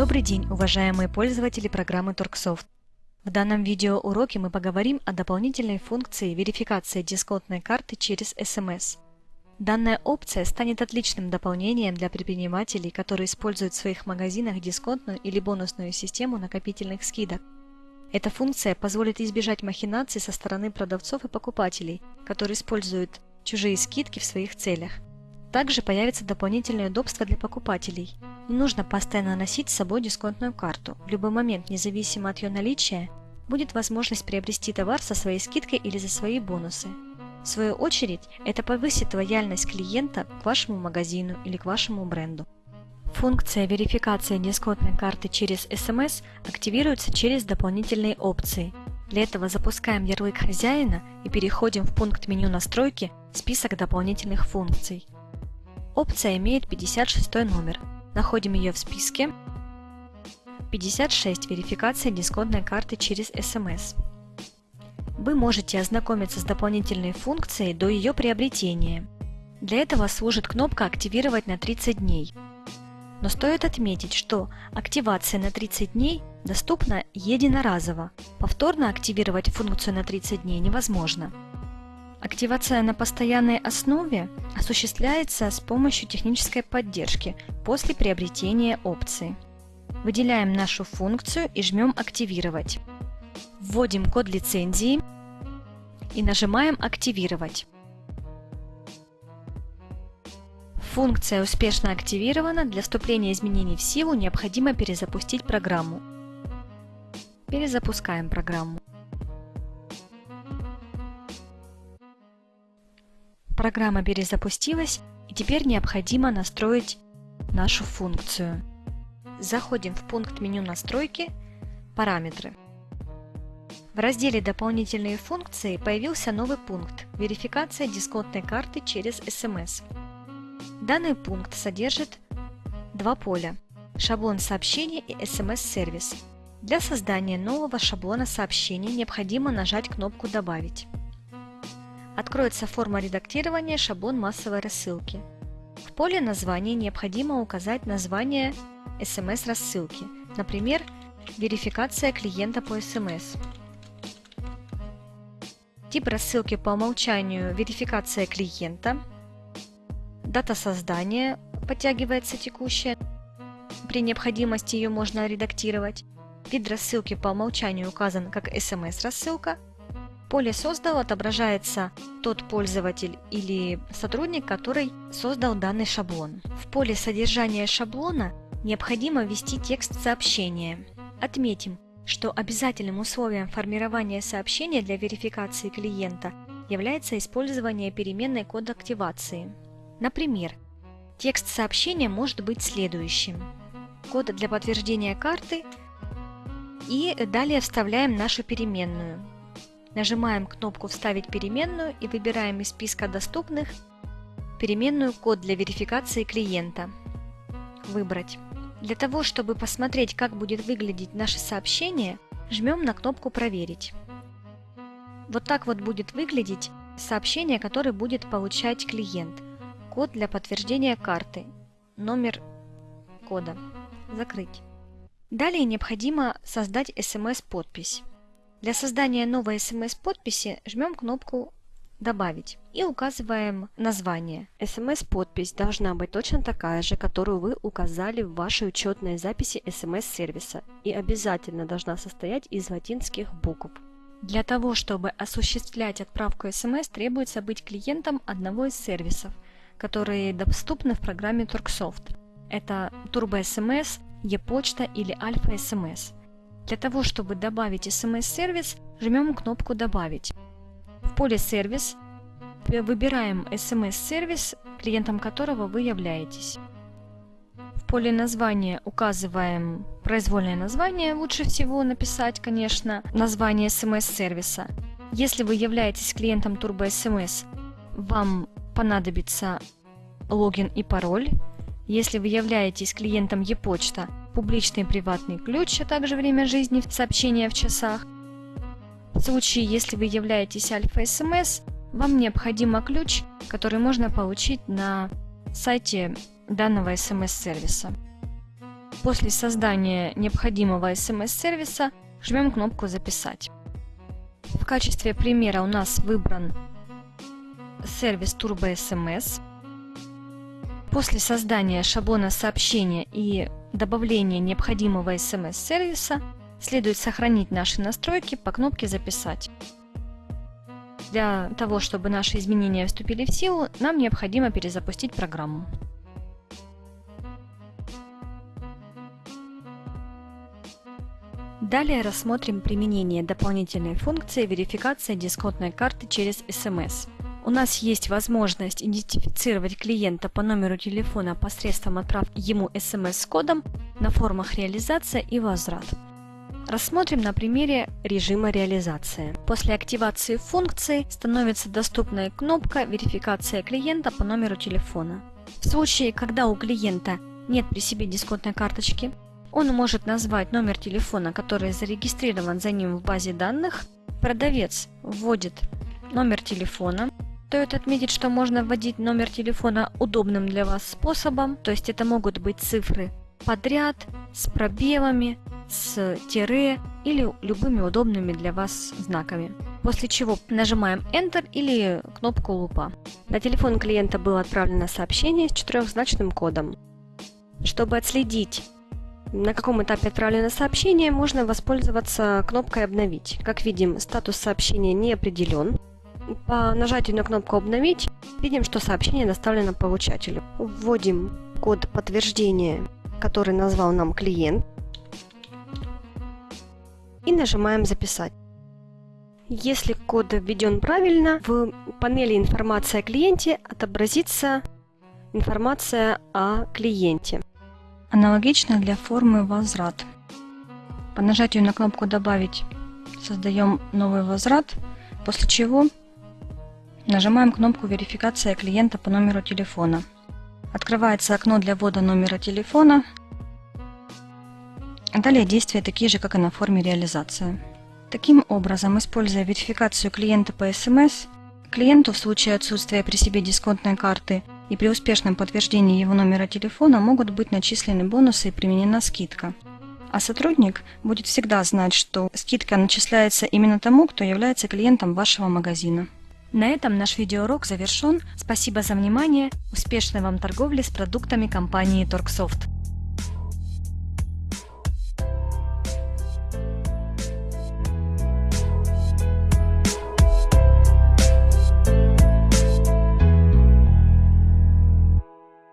Добрый день, уважаемые пользователи программы Торксофт. В данном видеоуроке мы поговорим о дополнительной функции верификации дисконтной карты через SMS. Данная опция станет отличным дополнением для предпринимателей, которые используют в своих магазинах дисконтную или бонусную систему накопительных скидок. Эта функция позволит избежать махинаций со стороны продавцов и покупателей, которые используют чужие скидки в своих целях. Также появится дополнительное удобство для покупателей. Не нужно постоянно носить с собой дисконтную карту. В любой момент, независимо от ее наличия, будет возможность приобрести товар со своей скидкой или за свои бонусы. В свою очередь, это повысит лояльность клиента к вашему магазину или к вашему бренду. Функция верификации дисконтной карты через SMS активируется через дополнительные опции. Для этого запускаем ярлык хозяина и переходим в пункт меню настройки «Список дополнительных функций». Опция имеет 56 номер. Находим ее в списке. 56. Верификация дисконтной карты через SMS. Вы можете ознакомиться с дополнительной функцией до ее приобретения. Для этого служит кнопка «Активировать на 30 дней». Но стоит отметить, что активация на 30 дней доступна единоразово. Повторно активировать функцию на 30 дней невозможно. Активация на постоянной основе осуществляется с помощью технической поддержки после приобретения опции. Выделяем нашу функцию и жмем «Активировать». Вводим код лицензии и нажимаем «Активировать». Функция успешно активирована. Для вступления изменений в силу необходимо перезапустить программу. Перезапускаем программу. Программа перезапустилась и теперь необходимо настроить нашу функцию. Заходим в пункт меню настройки «Параметры». В разделе «Дополнительные функции» появился новый пункт «Верификация дисконтной карты через SMS». Данный пункт содержит два поля – шаблон сообщения и SMS-сервис. Для создания нового шаблона сообщения необходимо нажать кнопку «Добавить». Откроется форма редактирования шаблон массовой рассылки. В поле названия необходимо указать название SMS-рассылки, например, верификация клиента по SMS. Тип рассылки по умолчанию верификация клиента. Дата создания подтягивается текущая. При необходимости ее можно редактировать. Вид рассылки по умолчанию указан как SMS-рассылка – поле «Создал» отображается тот пользователь или сотрудник, который создал данный шаблон. В поле содержания шаблона необходимо ввести текст сообщения. Отметим, что обязательным условием формирования сообщения для верификации клиента является использование переменной код активации. Например, текст сообщения может быть следующим. Код для подтверждения карты и далее вставляем нашу переменную – Нажимаем кнопку «Вставить переменную» и выбираем из списка доступных переменную «Код для верификации клиента». Выбрать. Для того, чтобы посмотреть, как будет выглядеть наше сообщение, жмем на кнопку «Проверить». Вот так вот будет выглядеть сообщение, которое будет получать клиент. Код для подтверждения карты. Номер кода. Закрыть. Далее необходимо создать SMS-подпись. Для создания новой SMS-подписи жмем кнопку «Добавить» и указываем название. SMS-подпись должна быть точно такая же, которую вы указали в вашей учетной записи SMS-сервиса и обязательно должна состоять из латинских букв. Для того, чтобы осуществлять отправку SMS, требуется быть клиентом одного из сервисов, которые доступны в программе Turksoft. Это Turbo SMS, e-почта или Alpha SMS. Для того, чтобы добавить SMS-сервис, жмем кнопку «Добавить». В поле «Сервис» выбираем SMS-сервис, клиентом которого вы являетесь. В поле названия указываем произвольное название, лучше всего написать, конечно, название SMS-сервиса. Если вы являетесь клиентом Turbo SMS, вам понадобится логин и пароль. Если вы являетесь клиентом e-почта, публичный и приватный ключ, а также время жизни сообщения в часах. В случае, если вы являетесь альфа-СМС, вам необходимо ключ, который можно получить на сайте данного СМС-сервиса. После создания необходимого SMS-сервиса жмем кнопку «Записать». В качестве примера у нас выбран сервис Turbo SMS. После создания шаблона сообщения и добавления необходимого SMS-сервиса следует сохранить наши настройки по кнопке «Записать». Для того, чтобы наши изменения вступили в силу, нам необходимо перезапустить программу. Далее рассмотрим применение дополнительной функции верификация дисконтной карты через SMS. У нас есть возможность идентифицировать клиента по номеру телефона посредством отправки ему SMS с кодом на формах реализация и возврат. Рассмотрим на примере режима реализации. После активации функции становится доступная кнопка «Верификация клиента по номеру телефона». В случае, когда у клиента нет при себе дисконтной карточки, он может назвать номер телефона, который зарегистрирован за ним в базе данных. Продавец вводит номер телефона. Стоит отметить, что можно вводить номер телефона удобным для вас способом, то есть это могут быть цифры подряд, с пробелами, с тире или любыми удобными для вас знаками. После чего нажимаем Enter или кнопку лупа. На телефон клиента было отправлено сообщение с четырехзначным кодом. Чтобы отследить, на каком этапе отправлено сообщение, можно воспользоваться кнопкой «Обновить». Как видим, статус сообщения не определен. По нажатию на кнопку «Обновить» видим, что сообщение доставлено получателю. Вводим код подтверждения, который назвал нам клиент и нажимаем «Записать». Если код введен правильно, в панели «Информация о клиенте» отобразится информация о клиенте. Аналогично для формы «Возврат». По нажатию на кнопку «Добавить» создаем новый возврат, после чего нажимаем кнопку «Верификация клиента по номеру телефона». Открывается окно для ввода номера телефона, Далее действия такие же, как и на форме реализации. Таким образом, используя верификацию клиента по SMS, клиенту в случае отсутствия при себе дисконтной карты и при успешном подтверждении его номера телефона могут быть начислены бонусы и применена скидка. А сотрудник будет всегда знать, что скидка начисляется именно тому, кто является клиентом вашего магазина. На этом наш видеоурок завершен. Спасибо за внимание. Успешной вам торговли с продуктами компании Торксофт.